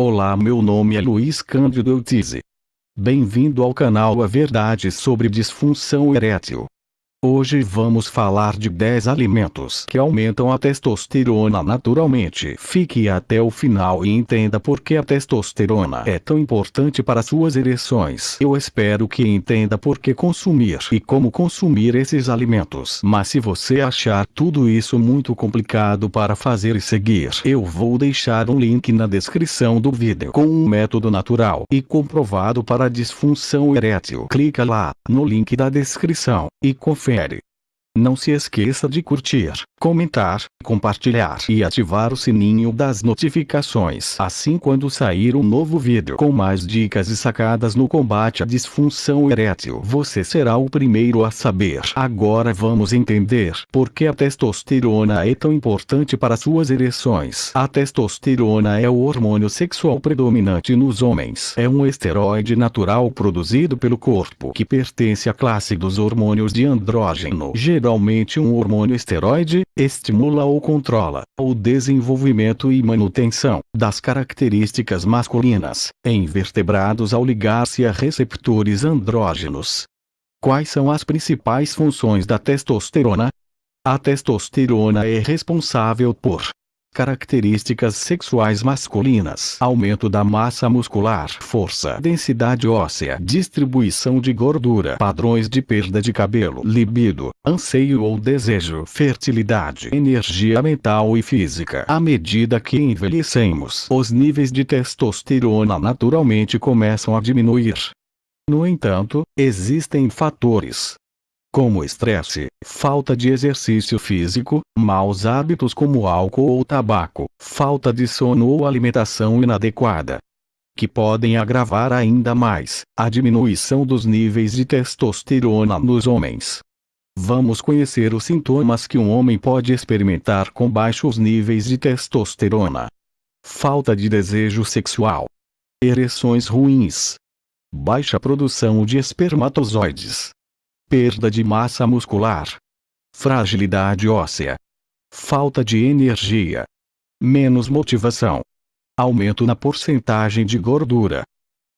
Olá meu nome é Luiz Cândido Eutize. Bem-vindo ao canal A Verdade sobre Disfunção Erétil. Hoje vamos falar de 10 alimentos que aumentam a testosterona naturalmente. Fique até o final e entenda por que a testosterona é tão importante para suas ereções. Eu espero que entenda por que consumir e como consumir esses alimentos. Mas se você achar tudo isso muito complicado para fazer e seguir, eu vou deixar um link na descrição do vídeo com um método natural e comprovado para disfunção erétil. Clica lá, no link da descrição, e confere confere. Não se esqueça de curtir, comentar, compartilhar e ativar o sininho das notificações. Assim quando sair um novo vídeo com mais dicas e sacadas no combate à disfunção erétil, você será o primeiro a saber. Agora vamos entender por que a testosterona é tão importante para suas ereções. A testosterona é o hormônio sexual predominante nos homens. É um esteroide natural produzido pelo corpo que pertence à classe dos hormônios de andrógeno. Geralmente um hormônio esteroide estimula ou controla o desenvolvimento e manutenção das características masculinas em vertebrados ao ligar-se a receptores andrógenos. Quais são as principais funções da testosterona? A testosterona é responsável por Características sexuais masculinas: aumento da massa muscular, força, densidade óssea, distribuição de gordura, padrões de perda de cabelo, libido, anseio ou desejo, fertilidade, energia mental e física. À medida que envelhecemos, os níveis de testosterona naturalmente começam a diminuir. No entanto, existem fatores como estresse, falta de exercício físico, maus hábitos como álcool ou tabaco, falta de sono ou alimentação inadequada, que podem agravar ainda mais a diminuição dos níveis de testosterona nos homens. Vamos conhecer os sintomas que um homem pode experimentar com baixos níveis de testosterona. Falta de desejo sexual. Ereções ruins. Baixa produção de espermatozoides perda de massa muscular, fragilidade óssea, falta de energia, menos motivação, aumento na porcentagem de gordura.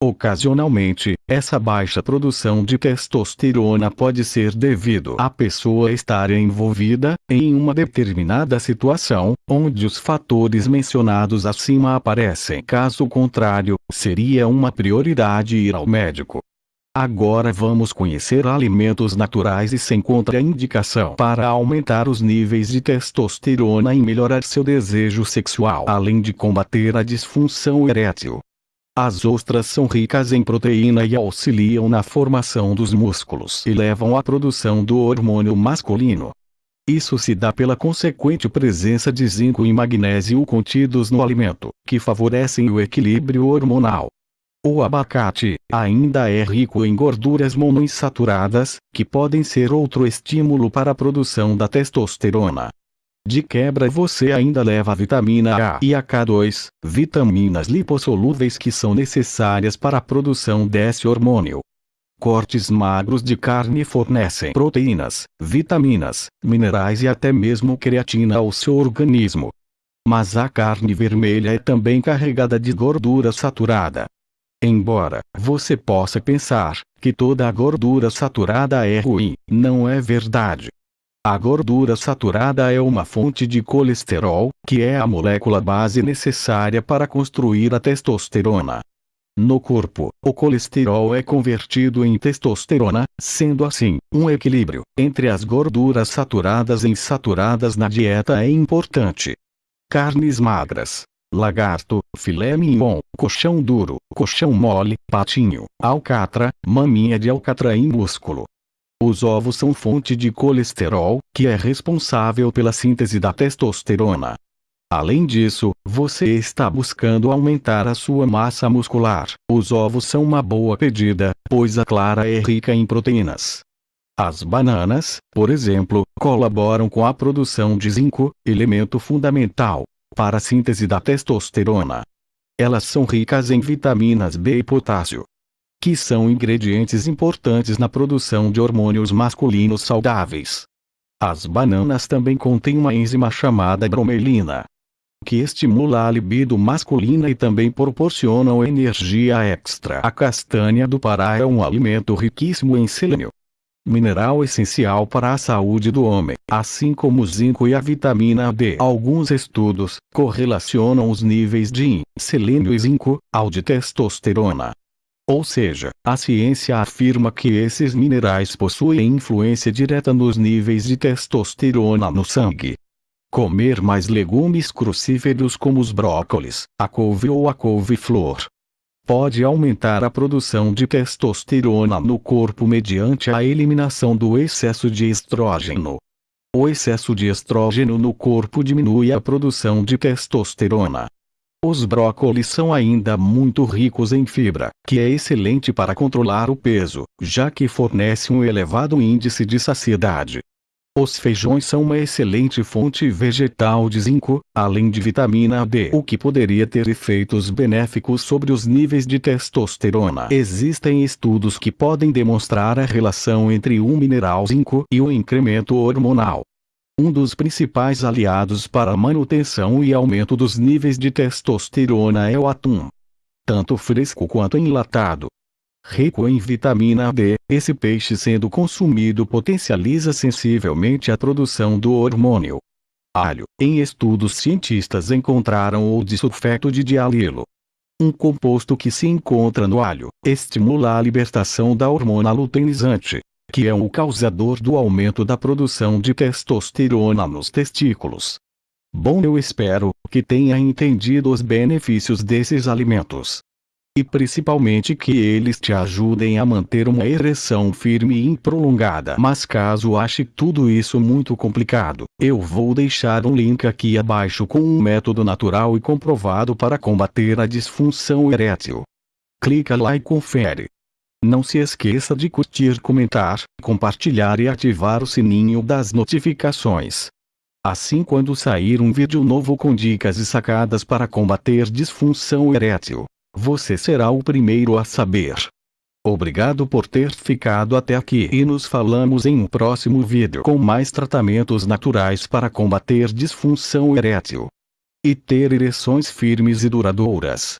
Ocasionalmente, essa baixa produção de testosterona pode ser devido à pessoa estar envolvida em uma determinada situação, onde os fatores mencionados acima aparecem. Caso contrário, seria uma prioridade ir ao médico. Agora vamos conhecer alimentos naturais e sem contraindicação para aumentar os níveis de testosterona e melhorar seu desejo sexual, além de combater a disfunção erétil. As ostras são ricas em proteína e auxiliam na formação dos músculos e levam à produção do hormônio masculino. Isso se dá pela consequente presença de zinco e magnésio contidos no alimento, que favorecem o equilíbrio hormonal. O abacate ainda é rico em gorduras monoinsaturadas, que podem ser outro estímulo para a produção da testosterona. De quebra você ainda leva a vitamina A e a K2, vitaminas lipossolúveis que são necessárias para a produção desse hormônio. Cortes magros de carne fornecem proteínas, vitaminas, minerais e até mesmo creatina ao seu organismo. Mas a carne vermelha é também carregada de gordura saturada. Embora você possa pensar que toda a gordura saturada é ruim, não é verdade. A gordura saturada é uma fonte de colesterol, que é a molécula base necessária para construir a testosterona. No corpo, o colesterol é convertido em testosterona, sendo assim, um equilíbrio entre as gorduras saturadas e insaturadas na dieta é importante. Carnes magras, lagarto, filé mignon, colchão duro, colchão mole, patinho, alcatra, maminha de alcatra e músculo. Os ovos são fonte de colesterol, que é responsável pela síntese da testosterona. Além disso, você está buscando aumentar a sua massa muscular. Os ovos são uma boa pedida, pois a clara é rica em proteínas. As bananas, por exemplo, colaboram com a produção de zinco, elemento fundamental para a síntese da testosterona. Elas são ricas em vitaminas B e potássio, que são ingredientes importantes na produção de hormônios masculinos saudáveis. As bananas também contêm uma enzima chamada bromelina. que estimula a libido masculina e também proporcionam energia extra. A castanha do Pará é um alimento riquíssimo em selênio, mineral essencial para a saúde do homem, assim como o zinco e a vitamina D. Alguns estudos correlacionam os níveis de selênio e zinco ao de testosterona. Ou seja, a ciência afirma que esses minerais possuem influência direta nos níveis de testosterona no sangue. Comer mais legumes crucíferos como os brócolis, a couve ou a couve-flor pode aumentar a produção de testosterona no corpo mediante a eliminação do excesso de estrógeno. O excesso de estrógeno no corpo diminui a produção de testosterona. Os brócolis são ainda muito ricos em fibra, que é excelente para controlar o peso, já que fornece um elevado índice de saciedade. Os feijões são uma excelente fonte vegetal de zinco, além de vitamina D, o que poderia ter efeitos benéficos sobre os níveis de testosterona. Existem estudos que podem demonstrar a relação entre o mineral zinco e o incremento hormonal um dos principais aliados para a manutenção e aumento dos níveis de testosterona é o atum. Tanto fresco quanto enlatado. Rico em vitamina D, esse peixe sendo consumido potencializa sensivelmente a produção do hormônio. Alho. Em estudos cientistas encontraram o disulfeto de dialilo. Um composto que se encontra no alho, estimula a libertação da hormona luteinizante, que é o causador do aumento da produção de testosterona nos testículos. Bom, eu espero que tenha entendido os benefícios desses alimentos. E principalmente que eles te ajudem a manter uma ereção firme e prolongada. Mas caso ache tudo isso muito complicado, eu vou deixar um link aqui abaixo com um método natural e comprovado para combater a disfunção erétil. Clica lá e confere. Não se esqueça de curtir, comentar, compartilhar e ativar o sininho das notificações. Assim quando sair um vídeo novo com dicas e sacadas para combater disfunção erétil, você será o primeiro a saber. Obrigado por ter ficado até aqui e nos falamos em um próximo vídeo com mais tratamentos naturais para combater disfunção erétil e ter ereções firmes e duradouras.